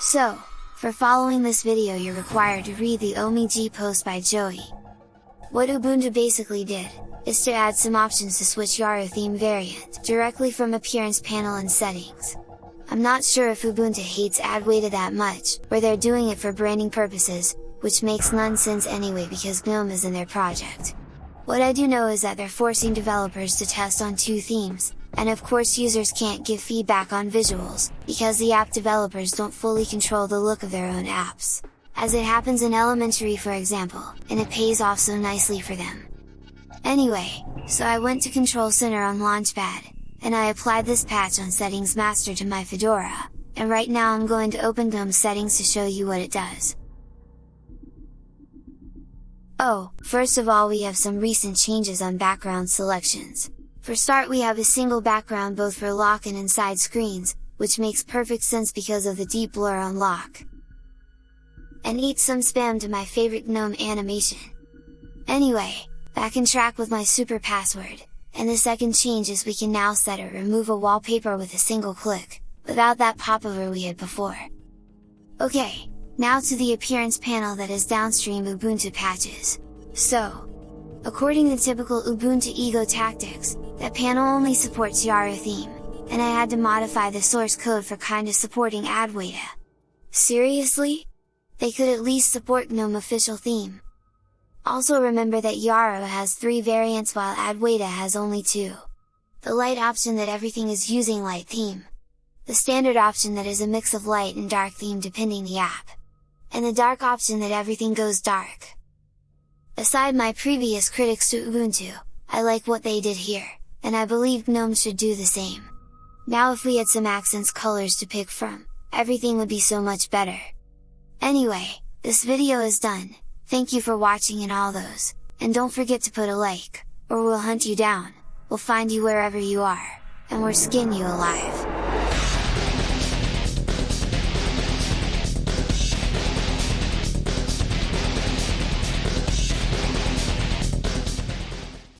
So, for following this video you're required to read the Omg post by Joey. What Ubuntu basically did, is to add some options to switch Yaru theme variant directly from appearance panel and settings. I'm not sure if Ubuntu hates Adwaita that much, or they're doing it for branding purposes, which makes none sense anyway because GNOME is in their project. What I do know is that they're forcing developers to test on two themes, and of course users can't give feedback on visuals, because the app developers don't fully control the look of their own apps, as it happens in elementary for example, and it pays off so nicely for them. Anyway, so I went to Control Center on Launchpad, and I applied this patch on Settings Master to my Fedora, and right now I'm going to open GNOME settings to show you what it does. Oh, first of all we have some recent changes on background selections. For start we have a single background both for lock and inside screens, which makes perfect sense because of the deep blur on lock. And eat some spam to my favorite GNOME animation! Anyway, back in track with my super password, and the second change is we can now set or remove a wallpaper with a single click, without that popover we had before. Okay, now to the appearance panel that is downstream Ubuntu patches. So, According to typical Ubuntu Ego tactics, that panel only supports Yaru theme, and I had to modify the source code for kinda supporting Adwaita. Seriously? They could at least support GNOME official theme. Also remember that Yaru has three variants while Adwaita has only two. The light option that everything is using light theme. The standard option that is a mix of light and dark theme depending the app. And the dark option that everything goes dark. Aside my previous critics to Ubuntu, I like what they did here, and I believe GNOME should do the same. Now if we had some accents colors to pick from, everything would be so much better. Anyway, this video is done, thank you for watching and all those, and don't forget to put a like, or we'll hunt you down, we'll find you wherever you are, and we'll skin you alive!